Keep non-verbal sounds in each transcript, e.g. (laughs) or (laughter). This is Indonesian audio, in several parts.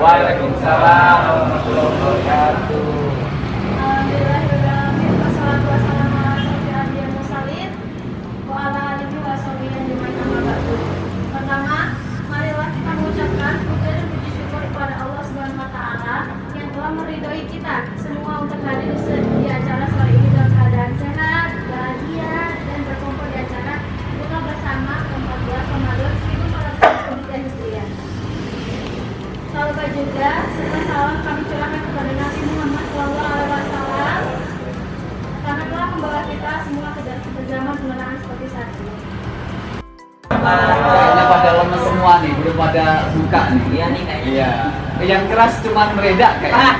Waalaikumsalam warahmatullahi wabarakatuh. Pada buka nih. Iya nih kayaknya. Iya. Yang keras cuman meredak kayaknya.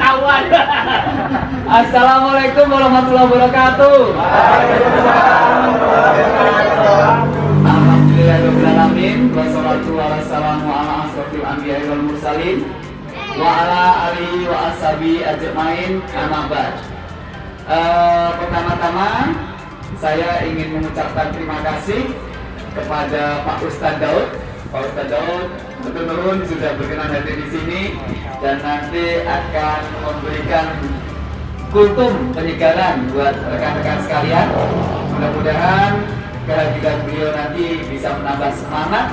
Awan. Assalamualaikum warahmatullahi wabarakatuh. Alhamdulillahirrahmanirrahim Wassalatu wassalamu ala asrafil anbiya wal mursalin Wa ala alihi wa ashabi ajmain Amma ba'd Eh, Pertama-tama Saya ingin mengucapkan terima kasih Kepada Pak Ustadz Daud Pak Ustadz Daud betul-betul sudah berkenan hadir di sini Dan nanti akan memberikan kultum penyegaran buat rekan-rekan sekalian. Mudah-mudahan kehadiran beliau nanti bisa menambah semangat,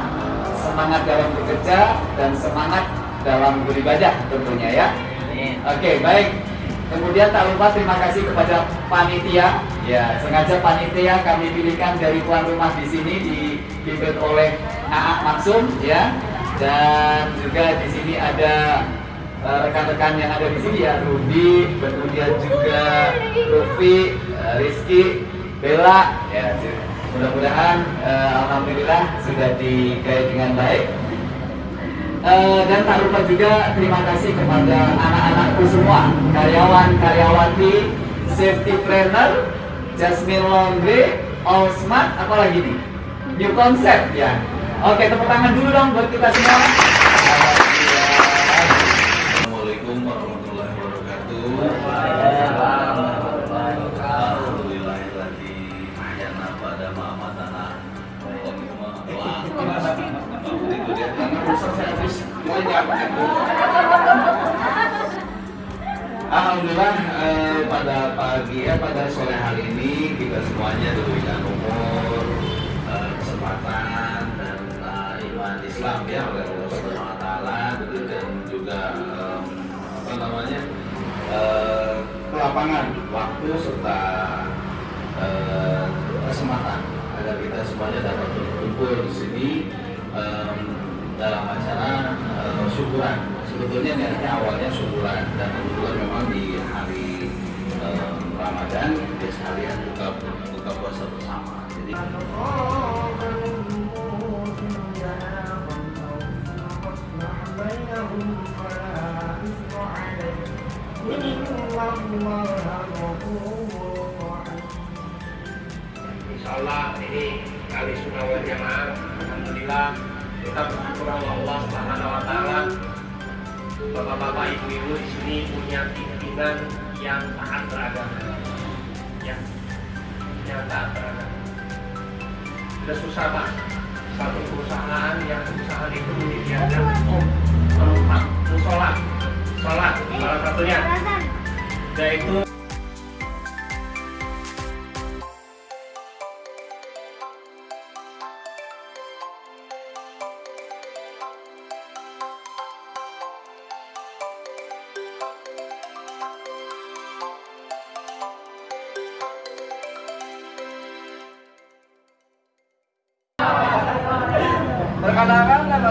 semangat dalam bekerja dan semangat dalam beribadah tentunya ya. Oke, baik. Kemudian tak lupa terima kasih kepada panitia. Ya, sengaja panitia kami pilihkan dari tuan rumah di sini dipimpin oleh Aak Maksum ya. Dan juga di sini ada eh, rekan-rekan yang ada di sini ya Rudi, kemudian juga Rufi, eh, Rizky, Bella ya mudah-mudahan eh, alhamdulillah sudah digaya dengan baik Eh, dan tak lupa juga terima kasih kepada anak-anakku semua. Karyawan karyawati safety planner Jasmine Laundry All Smart apa lagi nih? New concept ya. Oke tepuk tangan dulu dong buat kita semua. Assalamualaikum warahmatullahi wabarakatuh. Alhamdulillahilladzi ahyana pada ma'amatana. Wah, itu dia Alhamdulillah eh, pada pagi ya pada sore hari ini kita semuanya diberikan umur, eh, kesempatan dan eh, iman Islam ya oleh Allah Subhanahu Wa Taala dan juga em, apa namanya eh, kelapangan waktu serta eh, kesempatan agar kita semuanya dapat berkumpul di sini em, dalam acara eh, syukuran. Sebetulnya niatnya awalnya syukuran dan kebetulan memang di hari em, Ramadan dia sekalian buka buka puasa bersama. Jadi Insya Allah ini kali sunnah wal jamaah Alhamdulillah kita bersyukur sama Allah Subhanahu Wa Taala. Bapak-bapak ibu-ibu di sini punya pimpinan yang taat beragama ya yang taat beragama sudah susah pak. Satu perusahaan yang perusahaan itu menyediakan om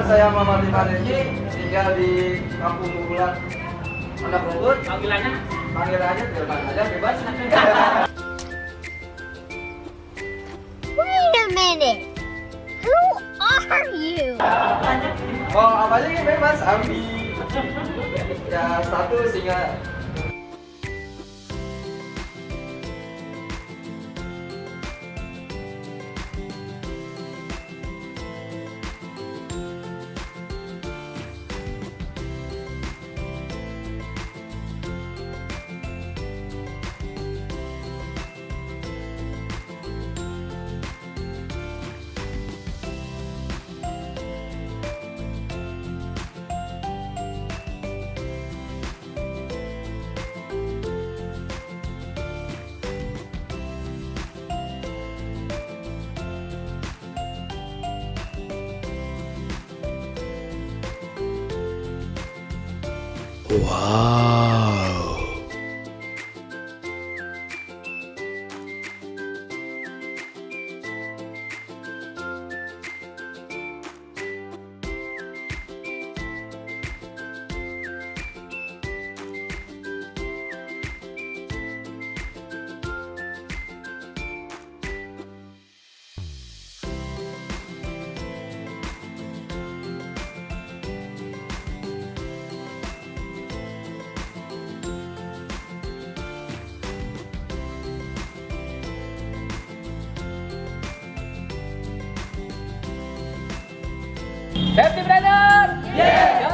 saya Muhammad Iman Regi, tinggal di Kampung Bulan. Anak Rungkut, Panggilannya panggil aja, biarkan aja, bebas. (laughs) Wait a minute. Who are you? Mau apa aja ini bebas, Abi. Ya satu sehingga 哇。Safety brother.